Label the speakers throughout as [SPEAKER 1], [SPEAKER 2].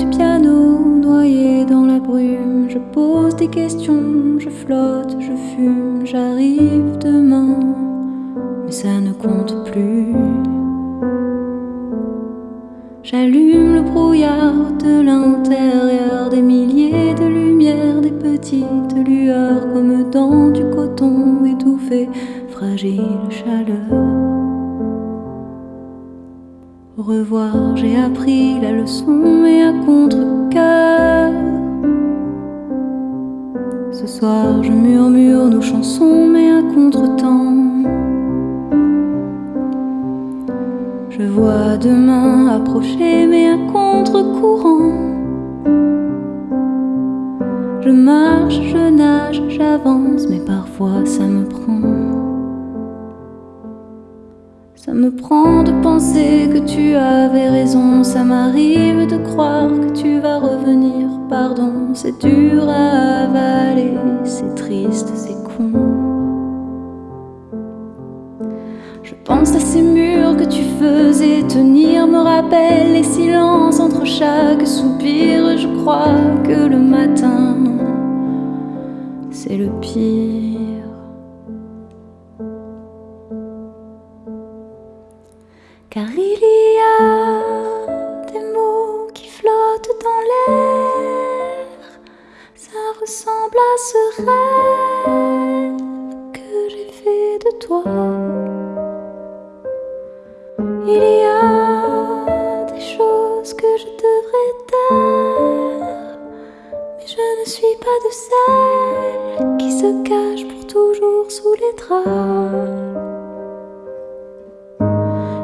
[SPEAKER 1] du piano, noyé dans la brume. Je pose des questions, je flotte, je fume, j'arrive demain, mais ça ne compte plus. J'allume le brouillard de l'intérieur, des milliers de lumières, des petites lueurs, comme dans du coton étouffé, fragile chaleur. Revoir, j'ai appris la leçon, mais à contre-cœur. Ce soir, je murmure nos chansons, mais à contre-temps. Je vois demain approcher, mais à contre-courant. Je marche, je nage, j'avance, mais parfois ça me prend. Ça me prend de penser que tu avais raison, ça m'arrive de croire que tu vas revenir. Pardon, c'est dur à avaler, c'est triste, c'est con. Je pense à ces murs que tu faisais tenir, me rappelle les silences entre chaque soupir. Je crois que le matin, c'est le pire. Y a des mots qui flottent dans l'air, ça ressemble à ce rêve que j'ai fait de toi. Il y a des choses que je devrais taire, mais je ne suis pas de celles qui se cachent pour toujours sous les draps.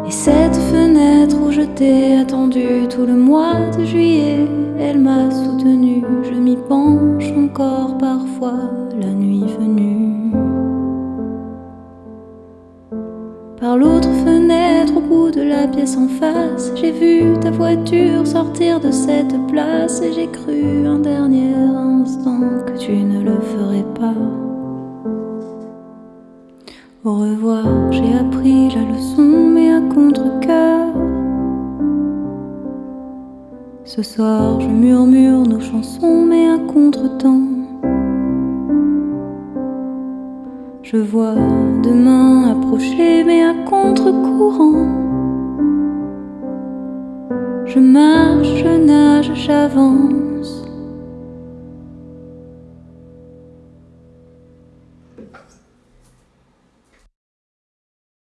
[SPEAKER 1] Et cette fenêtre où je t'ai attendu tout le mois de juillet, elle m'a soutenu. Je m'y penche encore parfois la nuit venue. Par l'autre fenêtre, au bout de la pièce en face, j'ai vu ta voiture sortir de cette place et j'ai cru un dernier instant que tu ne le ferais pas. Au revoir, j'ai appris la leçon, mais à contre-cœur. Ce soir, je murmure nos chansons, mais à contre-temps. Je vois demain approcher, mais à contre-courant. Je marche, je nage, j'avance.